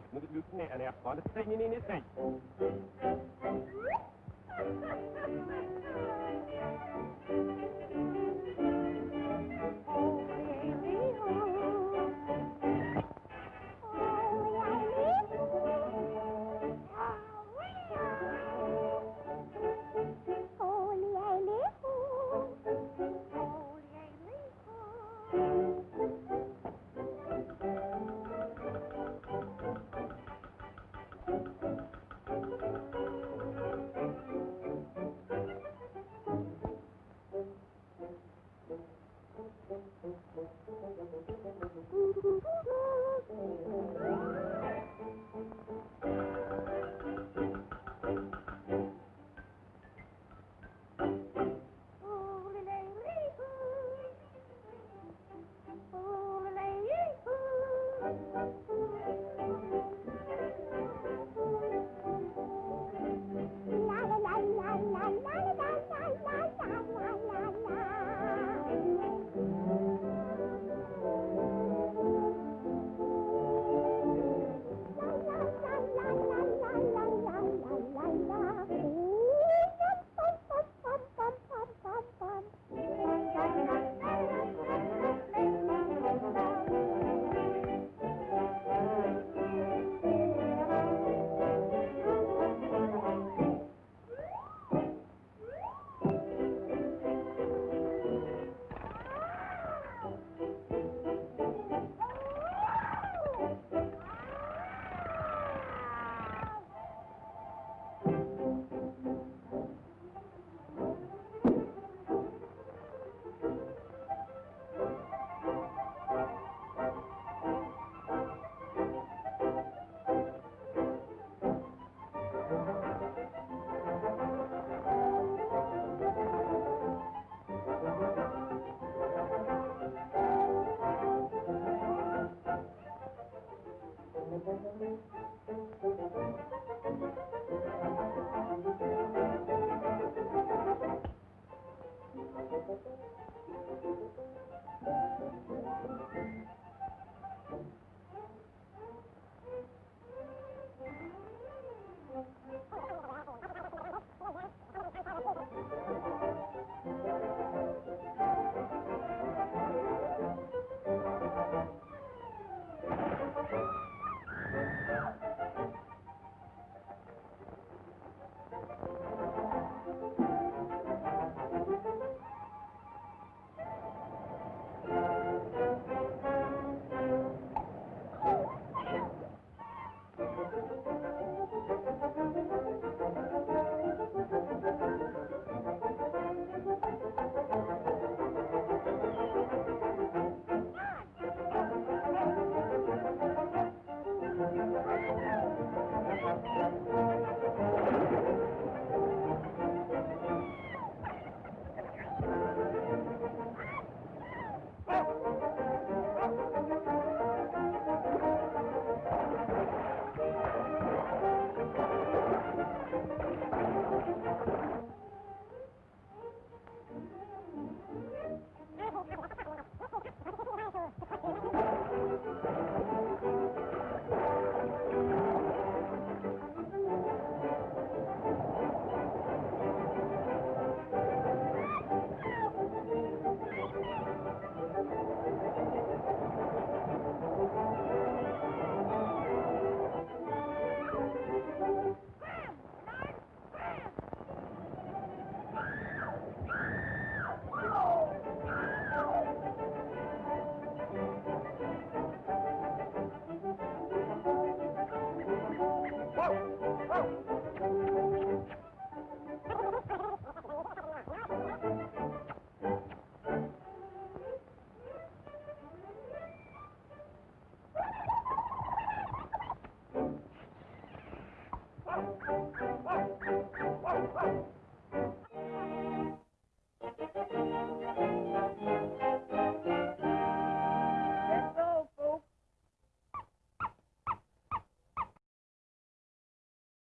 Allt mot knäna, jag tar strängen in